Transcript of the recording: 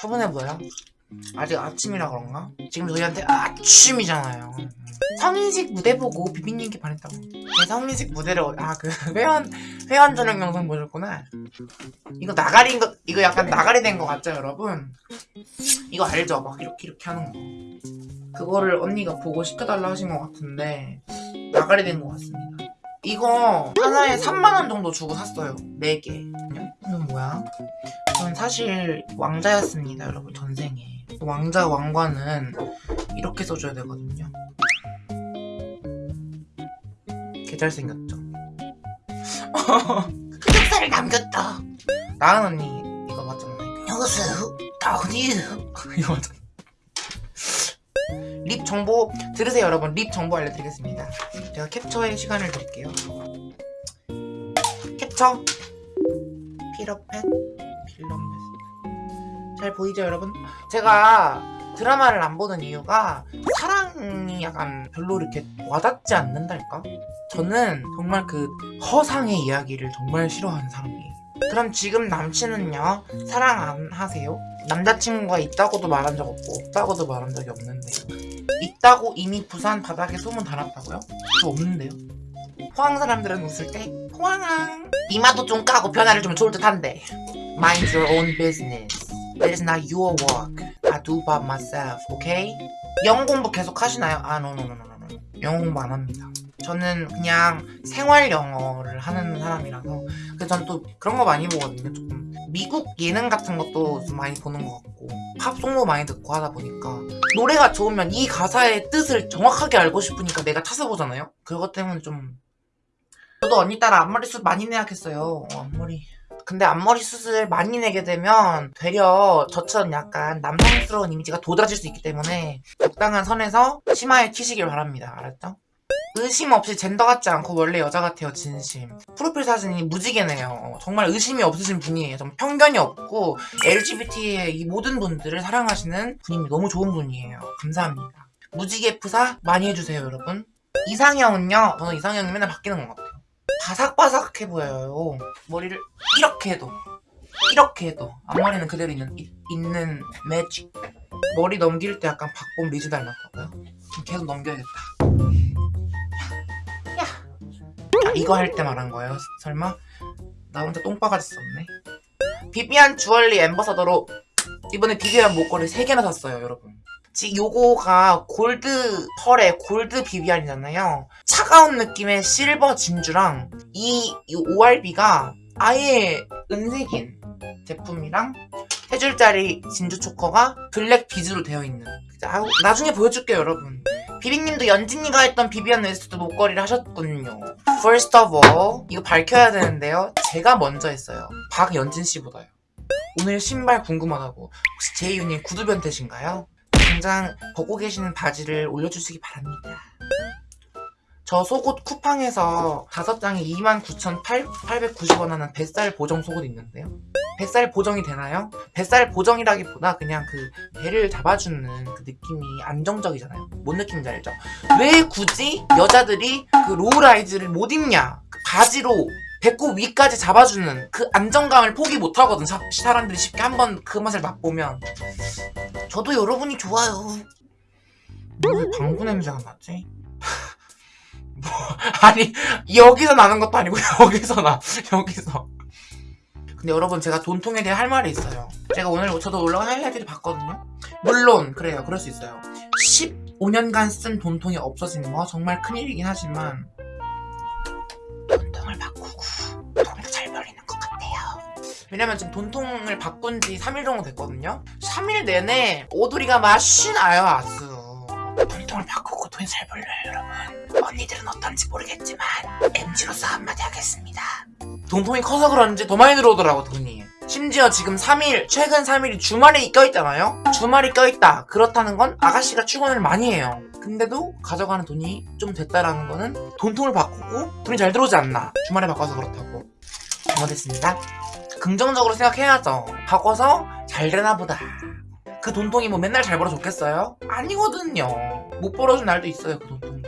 차분해 보여? 아직 아침이라 그런가? 지금 저희한테 아침이잖아요 성인식 무대 보고 비비님께 반했다고 제 성인식 무대를 아 그 회원 회원 전용 영상 보셨구나 이거 나가리인 거 이거 약간 나가리 된 거 같죠 여러분? 이거 알죠? 막 이렇게 이렇게 하는 거 그거를 언니가 보고 시켜달라 하신 것 같은데 나가리 된 것 같습니다 이거 하나에 3만원 정도 주고 샀어요 4개 이건 뭐야? 저는 사실 왕자였습니다 여러분 전생에. 왕자 왕관은 이렇게 써줘야 되거든요. 개 잘 생겼죠? 흑역사를 남겼다. 나은 언니 이거 맞잖아요. 안녕하세요 다운이에요 이거 맞잖아. 립 정보 들으세요 여러분. 립 정보 알려드리겠습니다. 제가 캡처의 시간을 드릴게요. 캡처 피러펫 필럼펫 잘 보이죠 여러분? 제가 드라마를 안 보는 이유가 사랑이 약간 별로 이렇게 와닿지 않는달까? 저는 정말 그 허상의 이야기를 정말 싫어하는 사람이에요 그럼 지금 남친은요? 사랑 안 하세요? 남자친구가 있다고도 말한 적 없고 없다고도 말한 적이 없는데 있다고 이미 부산 바닥에 소문 달았다고요? 저 없는데요? 포항 사람들은 웃을 때 포항항 이마도 좀 까고 변화를 주면 좋을 듯한데 Mind your own business That is not your work I do by myself, okay? 영어 공부 계속 하시나요? 아, no, no, no, no, no. 영어 공부 안 합니다. 저는 그냥 생활 영어를 하는 사람이라서 그래서 전또 그런 거 많이 보거든요. 조금 미국 예능 같은 것도 좀 많이 보는 것 같고 팝송도 많이 듣고 하다 보니까 노래가 좋으면 이 가사의 뜻을 정확하게 알고 싶으니까 내가 찾아보잖아요. 그것 때문에 좀 저도 언니 따라 앞머리 숱 많이 내야겠어요. 어, 앞머리. 근데 앞머리 숱을 많이 내게 되면 되려 저처럼 약간 남성스러운 이미지가 도드라질 수 있기 때문에 적당한 선에서 치마에 튀시길 바랍니다. 알았죠? 의심 없이 젠더 같지 않고 원래 여자 같아요 진심. 프로필 사진이 무지개네요. 정말 의심이 없으신 분이에요. 정말 편견이 없고 LGBT의 이 모든 분들을 사랑하시는 분입니다 너무 좋은 분이에요. 감사합니다. 무지개 프사 많이 해주세요 여러분. 이상형은요 저는 이상형이 맨날 바뀌는 것 같아요 바삭바삭해 보여요 머리를 이렇게 해도 이렇게 해도 앞머리는 그대로 있는, 이- 있는 매직 머리 넘길 때 약간 박봄 리즈 닮았다고요? 계속 넘겨야겠다 야. 아, 이거 할 때 말한 거예요? 설마? 나 혼자 똥바가지 썼네 비비안 주얼리 ambassador로 이번에 비비안 목걸이 3개나 샀어요 여러분 지 요거가 골드 pearl의 골드 비비안이잖아요. 차가운 느낌의 실버 진주랑 이, 이 ORB가 아예 은색인 제품이랑 세 줄짜리 진주 초커가 블랙 비즈로 되어 있는. 아, 나중에 보여줄게요 여러분. 비비님도 연진이가 했던 비비안 웨스트 목걸이를 하셨군요. First of all 이거 밝혀야 되는데요. 제가 먼저 했어요. 박연진씨보다요. 오늘 신발 궁금하다고. 혹시 제이유님 구두 변태신가요? 당장 벗고 계시는 바지를 올려주시기 바랍니다. 저 속옷 쿠팡에서 다섯 장에 29,890원 하는 뱃살 보정 속옷 있는데요. 뱃살 보정이 되나요? 뱃살 보정이라기보다 그냥 그 배를 잡아주는 그 느낌이 안정적이잖아요. 뭔 느낌인지 알죠? 왜 굳이 여자들이 그 low-rise를 못 입냐? 그 바지로 배꼽 위까지 잡아주는 그 안정감을 포기 못하거든 사, 사람들이 쉽게 한번 그 맛을 맛보면 저도 여러분이 좋아요. 왜 방구 냄새가 나지? 뭐 아니 여기서 나는 것도 아니고 여기서 나 여기서. 근데 여러분 제가 돈통에 대해 할 말이 있어요. 제가 오늘 저도 올라온 하이라이트를 봤거든요. 물론 그래요. 그럴 수 있어요. 15년간 쓴 돈통이 없어지는 거 정말 큰일이긴 하지만 왜냐면 지금 돈통을 바꾼 지 3일 정도 됐거든요. 3일 내내 오두리가 맛이 나요 아주 돈통을 바꾸고 돈이 잘 벌려요 여러분. 언니들은 어떤지 모르겠지만 MG로서 한마디 하겠습니다. 돈통이 커서 그런지 더 많이 들어오더라고 돈이. 심지어 지금 3일 최근 3일이 주말에 껴있잖아요? 주말이 껴있다. 그렇다는 건 아가씨가 출근을 많이 해요. 근데도 가져가는 돈이 좀 됐다라는 거는 돈통을 바꾸고 돈이 잘 들어오지 않나. 주말에 바꿔서 그렇다고. 잘못했습니다 긍정적으로 생각해야죠. 바꿔서 잘 되나 보다. 그 돈통이 뭐 맨날 잘 벌어줬겠어요? 아니거든요. 못 벌어준 날도 있어요 그 돈통